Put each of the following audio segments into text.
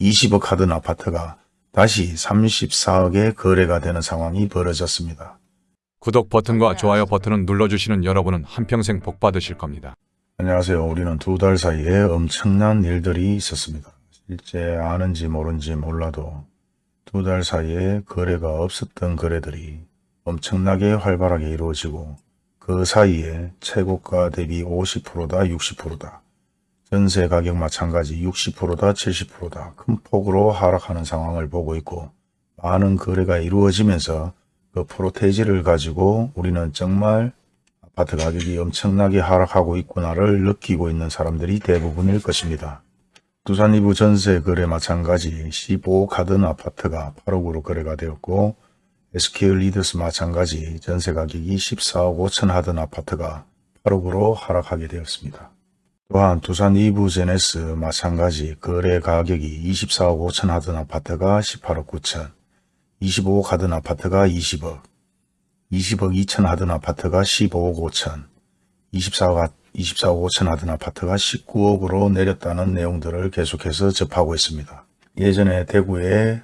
20억 하던 아파트가 다시 34억에 거래가 되는 상황이 벌어졌습니다. 구독 버튼과 좋아요 버튼을 눌러주시는 여러분은 한평생 복 받으실 겁니다. 안녕하세요. 우리는 두 달 사이에 엄청난 일들이 있었습니다. 실제 아는지 모른지 몰라도 두 달 사이에 거래가 없었던 거래들이 엄청나게 활발하게 이루어지고 그 사이에 최고가 대비 50%다 60%다 전세 가격 마찬가지 60%다 70%다 큰 폭으로 하락하는 상황을 보고 있고 많은 거래가 이루어지면서 그 프로테이지를 가지고 우리는 정말 아파트 가격이 엄청나게 하락하고 있구나를 느끼고 있는 사람들이 대부분일 것입니다. 두산 이부 전세 거래 마찬가지 15억 하던 아파트가 8억으로 거래가 되었고 SK 리더스 마찬가지 전세 가격이 14억 5천 하던 아파트가 8억으로 하락하게 되었습니다. 또한 두산 이부 제네스 마찬가지 거래 가격이 24억 5천 하던 아파트가 18억 9천 25억 하던 아파트가 20억 20억 2천 하던 아파트가 15억 5천, 24억, 24억 5천 하던 아파트가 19억으로 내렸다는 내용들을 계속해서 접하고 있습니다. 예전에 대구의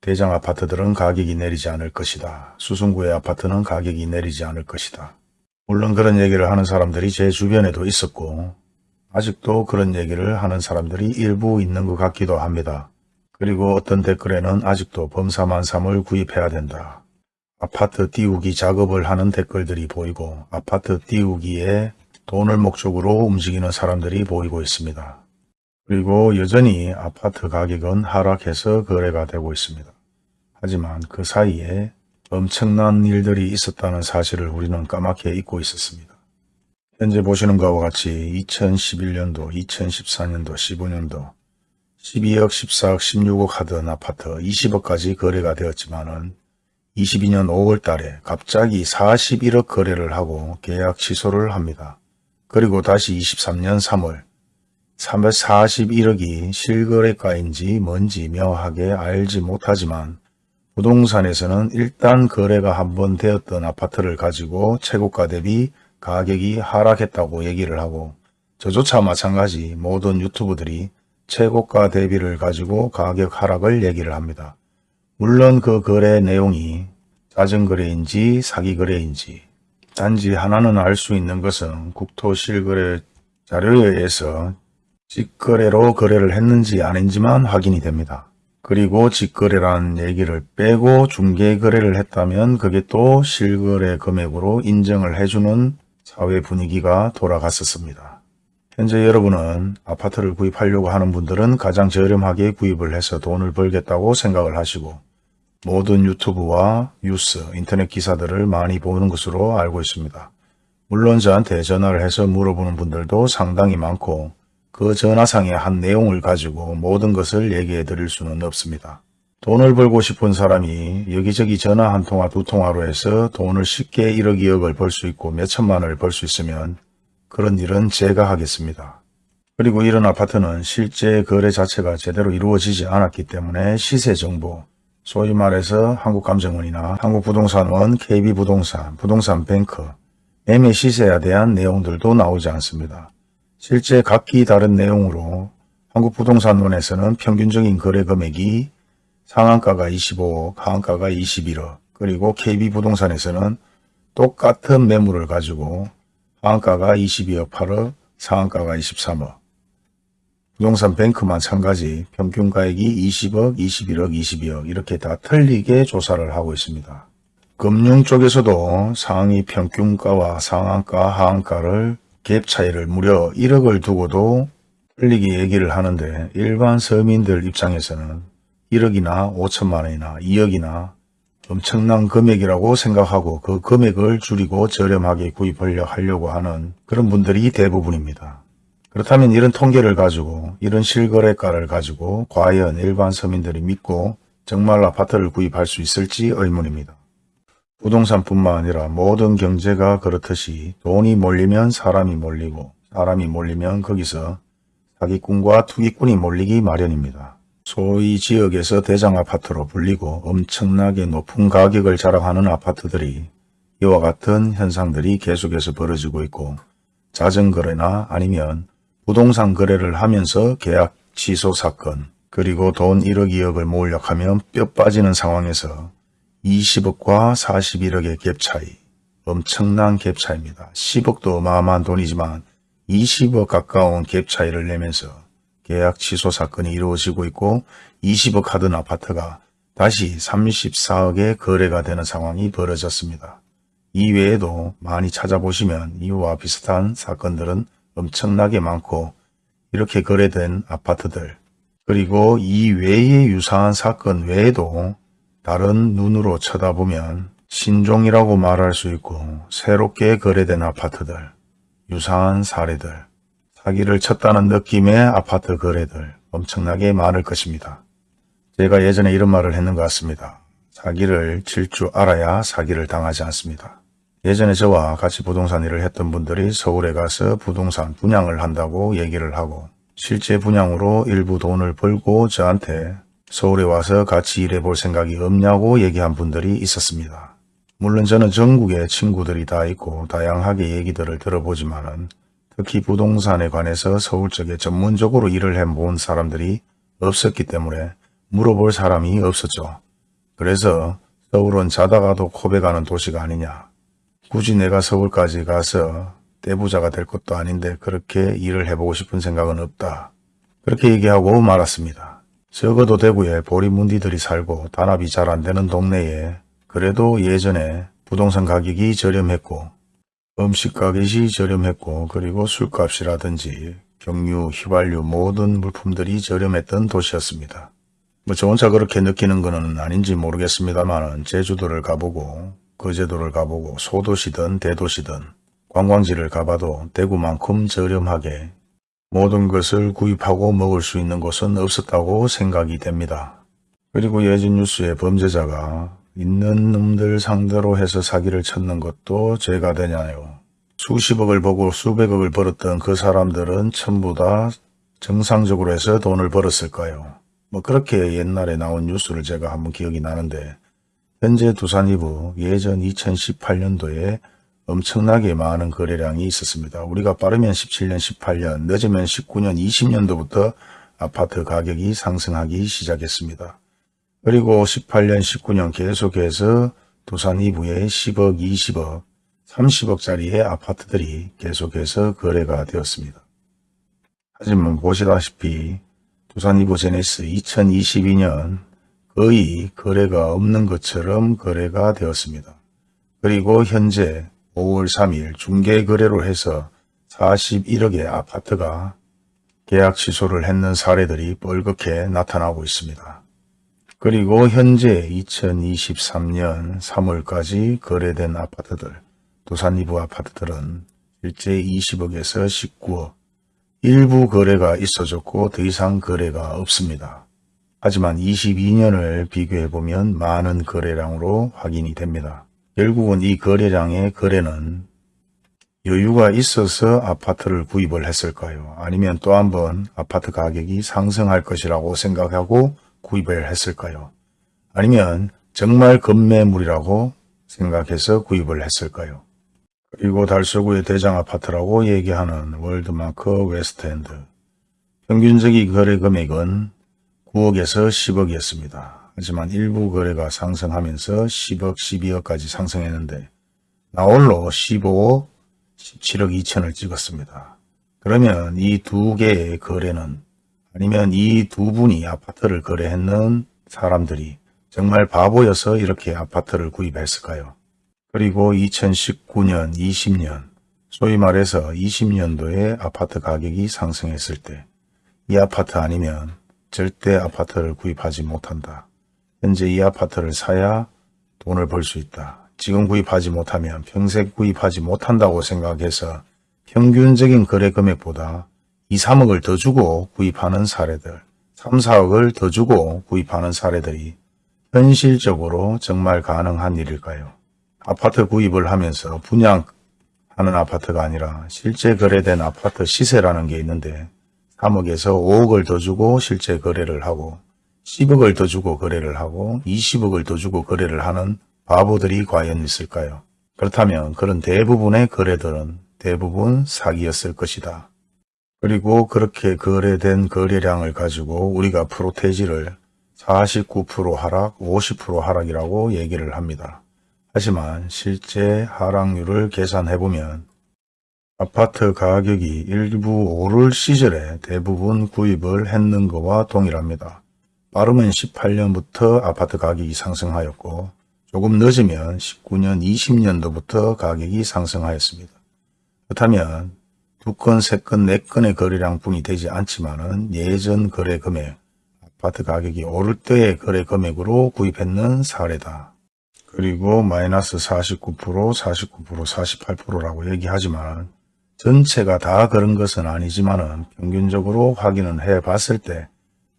대장 아파트들은 가격이 내리지 않을 것이다. 수성구의 아파트는 가격이 내리지 않을 것이다. 물론 그런 얘기를 하는 사람들이 제 주변에도 있었고 아직도 그런 얘기를 하는 사람들이 일부 있는 것 같기도 합니다. 그리고 어떤 댓글에는 아직도 범사만삼을 구입해야 된다. 아파트 띄우기 작업을 하는 댓글들이 보이고 아파트 띄우기에 돈을 목적으로 움직이는 사람들이 보이고 있습니다. 그리고 여전히 아파트 가격은 하락해서 거래가 되고 있습니다. 하지만 그 사이에 엄청난 일들이 있었다는 사실을 우리는 까맣게 잊고 있었습니다. 현재 보시는 것과 같이 2011년도, 2014년도, 15년도 12억, 14억, 16억 하던 아파트 20억까지 거래가 되었지만 은 22년 5월 달에 갑자기 41억 거래를 하고 계약 취소를 합니다. 그리고 다시 23년 3월 341억이 실거래가인지 뭔지 명확하게 알지 못하지만 부동산에서는 일단 거래가 한 번 되었던 아파트를 가지고 최고가 대비 가격이 하락했다고 얘기를 하고 저조차 마찬가지 모든 유튜브들이 최고가 대비를 가지고 가격 하락을 얘기를 합니다. 물론 그 거래 내용이 자전거래인지 사기 거래인지 단지 하나는 알 수 있는 것은 국토실거래 자료에 의해서 직거래로 거래를 했는지 아닌지만 확인이 됩니다. 그리고 직거래라는 얘기를 빼고 중개거래를 했다면 그게 또 실거래 금액으로 인정을 해주는 사회 분위기가 돌아갔었습니다. 현재 여러분은 아파트를 구입하려고 하는 분들은 가장 저렴하게 구입을 해서 돈을 벌겠다고 생각을 하시고 모든 유튜브와 뉴스, 인터넷 기사들을 많이 보는 것으로 알고 있습니다. 물론 저한테 전화를 해서 물어보는 분들도 상당히 많고 그 전화상의 한 내용을 가지고 모든 것을 얘기해 드릴 수는 없습니다. 돈을 벌고 싶은 사람이 여기저기 전화 한 통화 두 통화로 해서 돈을 쉽게 1억 2억을 벌 수 있고 몇 천만 원을 벌 수 있으면 그런 일은 제가 하겠습니다. 그리고 이런 아파트는 실제 거래 자체가 제대로 이루어지지 않았기 때문에 시세 정보, 소위 말해서 한국감정원이나 한국부동산원, KB부동산, 부동산뱅크, 매매 시세에 대한 내용들도 나오지 않습니다. 실제 각기 다른 내용으로 한국부동산원에서는 평균적인 거래 금액이 상한가가 25억, 하한가가 21억, 그리고 KB부동산에서는 똑같은 매물을 가지고 하한가가 22억 8억, 상한가가 23억, 부동산 뱅크 마찬가지 평균 가액이 20억, 21억, 22억 이렇게 다 틀리게 조사를 하고 있습니다. 금융 쪽에서도 상위 평균가와 상한가, 하한가를 갭 차이를 무려 1억을 두고도 틀리게 얘기를 하는데 일반 서민들 입장에서는 1억이나 5천만 원이나 2억이나 엄청난 금액이라고 생각하고 그 금액을 줄이고 저렴하게 구입하려 하려고 하는 그런 분들이 대부분입니다. 그렇다면 이런 통계를 가지고 이런 실거래가를 가지고 과연 일반 서민들이 믿고 정말 아파트를 구입할 수 있을지 의문입니다. 부동산뿐만 아니라 모든 경제가 그렇듯이 돈이 몰리면 사람이 몰리고 사람이 몰리면 거기서 사기꾼과 투기꾼이 몰리기 마련입니다. 소위 지역에서 대장 아파트로 불리고 엄청나게 높은 가격을 자랑하는 아파트들이 이와 같은 현상들이 계속해서 벌어지고 있고 자전거래나 아니면 부동산 거래를 하면서 계약 취소 사건, 그리고 돈 1억 2억을 모으려고 하면 뼈 빠지는 상황에서 20억과 41억의 갭 차이, 엄청난 갭 차이입니다. 10억도 어마어마한 돈이지만 20억 가까운 갭 차이를 내면서 계약 취소 사건이 이루어지고 있고 20억 하던 아파트가 다시 34억에 거래가 되는 상황이 벌어졌습니다. 이외에도 많이 찾아보시면 이와 비슷한 사건들은 엄청나게 많고 이렇게 거래된 아파트들 그리고 이 외의 유사한 사건 외에도 다른 눈으로 쳐다보면 신종이라고 말할 수 있고 새롭게 거래된 아파트들 유사한 사례들 사기를 쳤다는 느낌의 아파트 거래들 엄청나게 많을 것입니다. 제가 예전에 이런 말을 했는 것 같습니다. 사기를 칠 줄 알아야 사기를 당하지 않습니다. 예전에 저와 같이 부동산 일을 했던 분들이 서울에 가서 부동산 분양을 한다고 얘기를 하고 실제 분양으로 일부 돈을 벌고 저한테 서울에 와서 같이 일해 볼 생각이 없냐고 얘기한 분들이 있었습니다. 물론 저는 전국에 친구들이 다 있고 다양하게 얘기들을 들어보지만 은 특히 부동산에 관해서 서울 쪽에 전문적으로 일을 해본 사람들이 없었기 때문에 물어볼 사람이 없었죠. 그래서 서울은 자다가도 코베가는 도시가 아니냐. 굳이 내가 서울까지 가서 떼부자가 될 것도 아닌데 그렇게 일을 해보고 싶은 생각은 없다. 그렇게 얘기하고 말았습니다. 적어도 대구에 보리문디들이 살고 단합이 잘 안되는 동네에 그래도 예전에 부동산 가격이 저렴했고 음식 가격이 저렴했고 그리고 술값이라든지 경유, 휘발유 모든 물품들이 저렴했던 도시였습니다. 뭐 저 혼자 그렇게 느끼는 것은 아닌지 모르겠습니다만 제주도를 가보고 거제도를 가보고 소도시든 대도시든 관광지를 가봐도 대구만큼 저렴하게 모든 것을 구입하고 먹을 수 있는 곳은 없었다고 생각이 됩니다. 그리고 예전 뉴스에 범죄자가 있는 놈들 상대로 해서 사기를 쳤는 것도 죄가 되냐요. 수십억을 보고 수백억을 벌었던 그 사람들은 전부 다 정상적으로 해서 돈을 벌었을까요? 뭐 그렇게 옛날에 나온 뉴스를 제가 한번 기억이 나는데 현재 두산이부 예전 2018년도에 엄청나게 많은 거래량이 있었습니다. 우리가 빠르면 17년, 18년, 늦으면 19년, 20년도부터 아파트 가격이 상승하기 시작했습니다. 그리고 18년, 19년 계속해서 두산 이부에 10억, 20억, 30억짜리의 아파트들이 계속해서 거래가 되었습니다. 하지만 보시다시피 두산 이부 제네스 2022년 거의 거래가 없는 것처럼 거래가 되었습니다. 그리고 현재 5월 3일 중개거래로 해서 41억의 아파트가 계약 취소를 했는 사례들이 뻘겋게 나타나고 있습니다. 그리고 현재 2023년 3월까지 거래된 아파트들, 두산 이부 아파트들은 실제 20억에서 19억, 일부 거래가 있어졌고 더 이상 거래가 없습니다. 하지만 22년을 비교해보면 많은 거래량으로 확인이 됩니다. 결국은 이 거래량의 거래는 여유가 있어서 아파트를 구입을 했을까요? 아니면 또 한 번 아파트 가격이 상승할 것이라고 생각하고 구입을 했을까요? 아니면 정말 급매물이라고 생각해서 구입을 했을까요? 그리고 달서구의 대장 아파트라고 얘기하는 월드마크 웨스트엔드. 평균적인 거래 금액은 9억에서 10억이었습니다. 하지만 일부 거래가 상승하면서 10억, 12억까지 상승했는데 나홀로 15억, 17억 2천을 찍었습니다. 그러면 이 두 개의 거래는 아니면 이 두 분이 아파트를 거래했는 사람들이 정말 바보여서 이렇게 아파트를 구입했을까요? 그리고 2019년, 20년, 소위 말해서 20년도에 아파트 가격이 상승했을 때 이 아파트 아니면 절대 아파트를 구입하지 못한다. 현재 이 아파트를 사야 돈을 벌 수 있다. 지금 구입하지 못하면 평생 구입하지 못한다고 생각해서 평균적인 거래 금액보다 2, 3억을 더 주고 구입하는 사례들, 3, 4억을 더 주고 구입하는 사례들이 현실적으로 정말 가능한 일일까요? 아파트 구입을 하면서 분양하는 아파트가 아니라 실제 거래된 아파트 시세라는 게 있는데 3억에서 5억을 더 주고 실제 거래를 하고 10억을 더 주고 거래를 하고 20억을 더 주고 거래를 하는 바보들이 과연 있을까요? 그렇다면 그런 대부분의 거래들은 대부분 사기였을 것이다. 그리고 그렇게 거래된 거래량을 가지고 우리가 프로테지를 49% 하락, 50% 하락이라고 얘기를 합니다. 하지만 실제 하락률을 계산해보면 아파트 가격이 일부 오를 시절에 대부분 구입을 했는 것과 동일합니다. 빠르면 18년부터 아파트 가격이 상승하였고 조금 늦으면 19년, 20년도부터 가격이 상승하였습니다. 그렇다면 두 건, 세 건, 네 건의 거래량 뿐이 되지 않지만은 예전 거래 금액, 아파트 가격이 오를 때의 거래 금액으로 구입했는 사례다. 그리고 마이너스 49%, 49%, 48%라고 얘기하지만 전체가 다 그런 것은 아니지만은 평균적으로 확인을 해 봤을 때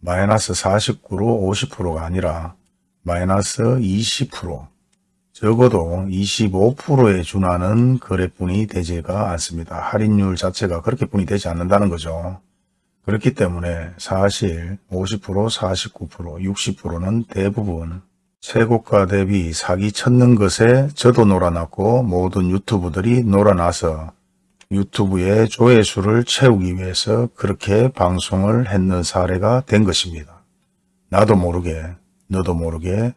마이너스 49로 50%가 아니라 마이너스 20% 적어도 25%에 준하는 거래뿐이 되지가 않습니다. 할인율 자체가 그렇게뿐이 되지 않는다는 거죠. 그렇기 때문에 사실 50%, 49%, 60%는 대부분 최고가 대비 사기 쳤는 것에 저도 놀아났고 모든 유튜브들이 놀아나서 유튜브의 조회수를 채우기 위해서 그렇게 방송을 했는 사례가 된 것입니다. 나도 모르게 너도 모르게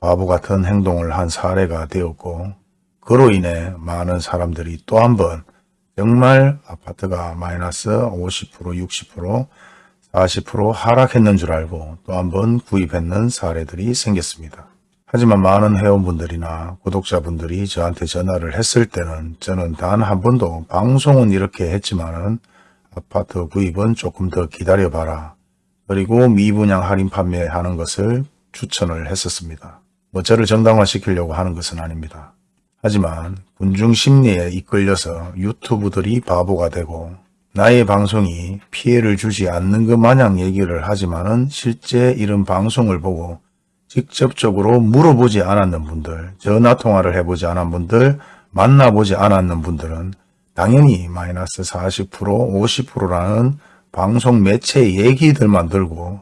바보 같은 행동을 한 사례가 되었고 그로 인해 많은 사람들이 또 한 번 정말 아파트가 마이너스 50%, 60%, 40% 하락했는 줄 알고 또 한 번 구입했는 사례들이 생겼습니다. 하지만 많은 회원분들이나 구독자분들이 저한테 전화를 했을 때는 저는 단 한 번도 방송은 이렇게 했지만은 아파트 구입은 조금 더 기다려봐라. 그리고 미분양 할인 판매하는 것을 추천을 했었습니다. 뭐 저를 정당화시키려고 하는 것은 아닙니다. 하지만 군중 심리에 이끌려서 유튜브들이 바보가 되고 나의 방송이 피해를 주지 않는 것 마냥 얘기를 하지만 은 실제 이런 방송을 보고 직접적으로 물어보지 않았는 분들, 전화통화를 해보지 않은 분들, 만나보지 않았는 분들은 당연히 마이너스 40%, 50%라는 방송 매체 얘기들만 들고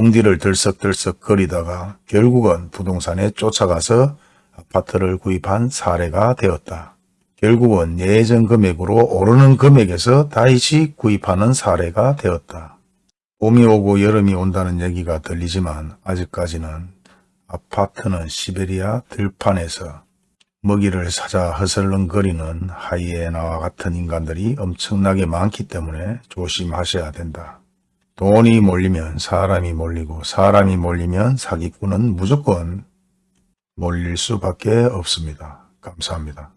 붕디를 들썩들썩 거리다가 결국은 부동산에 쫓아가서 아파트를 구입한 사례가 되었다. 결국은 예전 금액으로 오르는 금액에서 다시 구입하는 사례가 되었다. 봄이 오고 여름이 온다는 얘기가 들리지만 아직까지는 아파트는 시베리아 들판에서 먹이를 찾아 허설렁거리는 하이에나와 같은 인간들이 엄청나게 많기 때문에 조심하셔야 된다. 돈이 몰리면 사람이 몰리고 사람이 몰리면 사기꾼은 무조건 몰릴 수밖에 없습니다. 감사합니다.